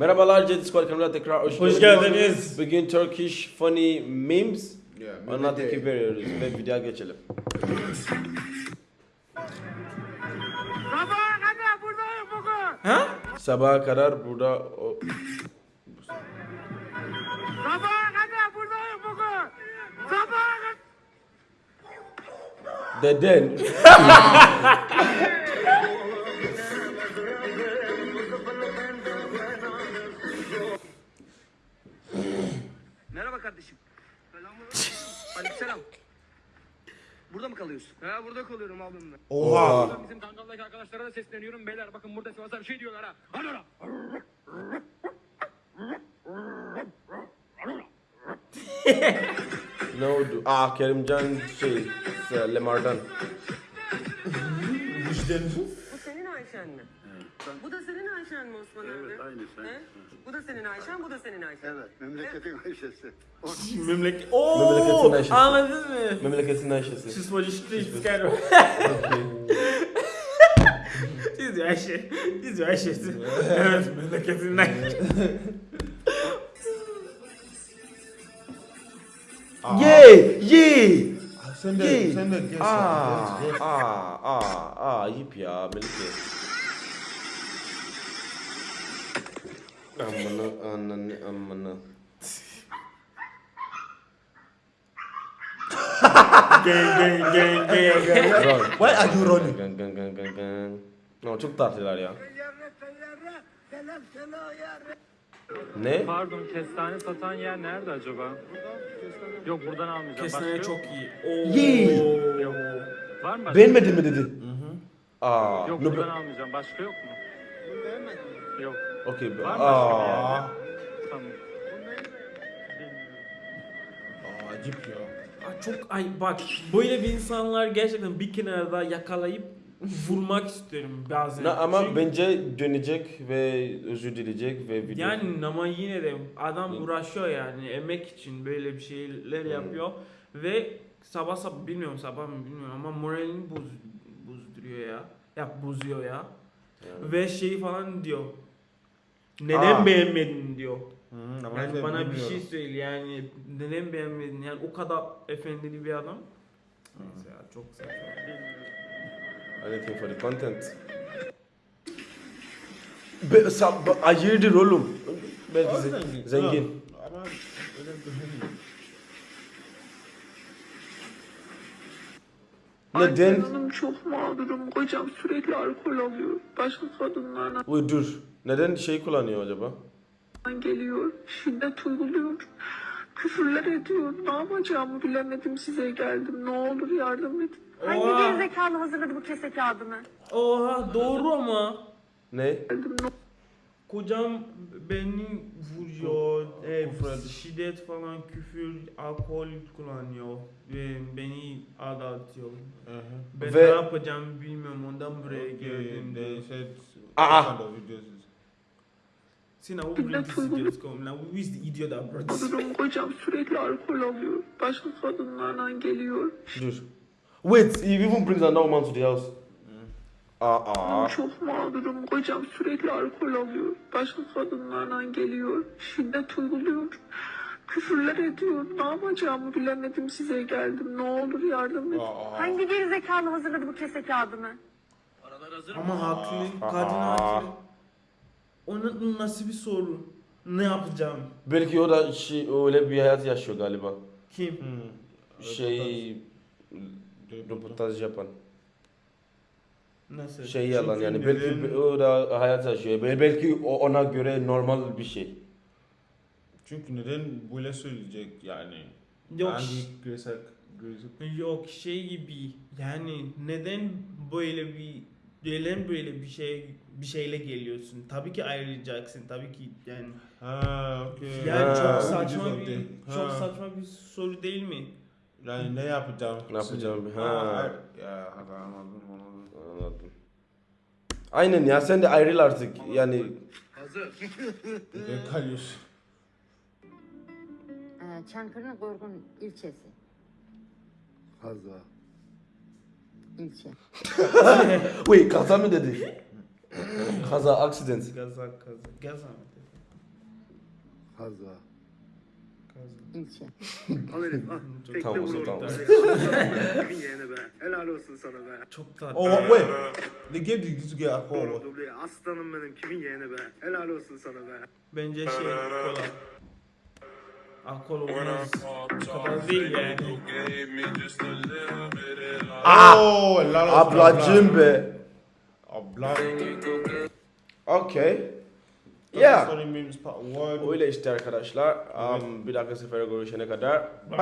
Merhabalar Squad kanalına tekrar hoş, Hoş geldiniz. Bugün Turkish funny memes Yeah, ona tepki veriyoruz ve videoya geçelim. Sabaha kadar buradayım bugün. Ha? Sabaha kadar burada o... Sabaha kadar buradayım bugün. Sabaha kadar. Deden. Merhaba kardeşim. Aleykümselam. Burada mı kalıyorsun? He burada kalıyorum abimle. Oha. Bizim Kangal'daki arkadaşlara da sesleniyorum. Beyler bakın burada Sivas'a bir şey diyorlar ha. Lan. Ne oldu? Aa Kerimcan şey Lemar'dan. Bu senin Ayşen mi? Bu da senin Ayşen mi Osman abi? Evet, aynısı. He? Bu da senin Ayşen, bu da senin Ayşen. Evet, memleketin Ayşe'si. Memleket. Oo! Memleketin Ayşe'si. Anladın mı? Memleketin Ayşe'si. Siz polislik skero. Siz de Ayşe. Siz de Ayşe'si. evet memleketinden. Yey! Yey! Sen de, Yey! sen de geç. Aa, aa, aa, aa, ayıp ya Melike. Amına, ananı, amına. Gang gang gang gang. Why are you running? Gang, gang, gang, gang, gang. No, çok tatlılar ya. Ne? Pardon kestane satan yer nerede acaba? Yok buradan almayacağım. Kestane çok iyi. Oo. Yok. Var mı başka? Beğenmedin mi dedi? Aa, Yok no, buradan almayacağım. Başka yok mu? Yok. Okey. Var mı Aa. Tamam. Aa, acip ya. Aa, Çok ay bak böyle bir insanlar gerçekten bir kenarda yakalayıp vurmak istiyorum bazen. Na, ama Çünkü- bence dönecek ve özür dileyecek ve video. Yani ama yine de adam uğraşıyor yani emek için böyle bir şeyler yapıyor ve sabah sabah bilmiyorum sabah mı bilmiyorum ama moralini boz, bozduruyor ya. Ya bozuyor ya. Yani. Ve şey falan diyor. Neden Aa. beğenmedin diyor. Hı, ama Yani ben bana bir bilmiyorum. şey söyle yani neden beğenmedin yani o kadar efendili bir adam. Neyse ya çok saçma. Anything for the content. Be, sa, hayırdır oğlum? Belki zengin. Ama öyle düşünmüyorum. Neden? Hanım çok mağdurum. Kocam sürekli alkol alıyor. Başka kadınlarla Uy dur. Neden şey kullanıyor acaba? geliyor. Şiddet uyguluyor. Küfürler ediyor. Ne yapacağımı bilemedim size geldim. Ne olur yardım edin. Hangi gerizekalı hazırladı bu kese kağıdını? Oha doğru ama. Ne? Geldim. Ne Kocam beni vuruyor, e, şiddet falan, küfür, alkol kullanıyor ve beni aldatıyor. Ben Ve- ne yapacağımı bilmiyorum ondan buraya Okay, geldim. they said Aa. Sina, who bring this idiot come? Now, who is the idiot that brought this? mağdurum. Kocam sürekli alkol alıyor. Başka kadınlarla geliyor. Dur. Wait, he even brings another woman to the house. Aa. Çok mağdurum. Kocam sürekli alkol alıyor. Başka kadınlarla geliyor. Şiddet uyguluyor. Küfürler ediyor. Ne yapacağımı bilemedim size geldim. Ne olur yardım edin. Aa, Hangi gerizekalı hazırladı bu kese kağıdını? Paralar hazır mı? Ama haklı, kadın haklı. Onun nasıl bir soru? Ne yapacağım? Belki o da şey, öyle bir hayat yaşıyor galiba. Kim? hı. Şey, Röportaj. röportaj yapan. Nasıl? Şey yalan Çünkü yani. Belki neden- o da hayat yaşıyor. Bel- Belki o ona göre normal bir şey. Çünkü neden böyle söyleyecek yani? Yok. Hangi Gresek Yok şey gibi yani neden böyle bir neden böyle bir şey bir şeyle geliyorsun? Tabii ki ayrılacaksın. Tabii ki yani Ha, okay. yani Ha. çok saçma bir the- çok Ha. saçma bir soru değil mi? Yani ne yapacağım? Ne yapacağım? Ha. Ha. Ya anladım anladım. Aynen ya sen de ayrıl artık. Yani Hazır. Ne kalıyorsun? Ee, Çankırı'nın Gorgun ilçesi. Fazla. ilçe. wait kaza mı dedi? kaza accident. Gaza gaza gaza mı dedi? Kazva. İlçe. Al herif al. Tekte Tamam, vur tamam. orada. Kimin yeğeni be. Helal olsun sana be. Çok tatlı. Oh wait, they gave alcohol. Doğru dubleye. Aslanım benim kimin yeğeni be. Helal olsun sana be. Bence şey kola. Alkol olmaz. Bu kadar değil yani. Oh, helal olsun Ablacım be. Abla. Okay. Yeah. Story memes part one. Öyle işte arkadaşlar. Um, bir dahaki sefere görüşene kadar. Bye.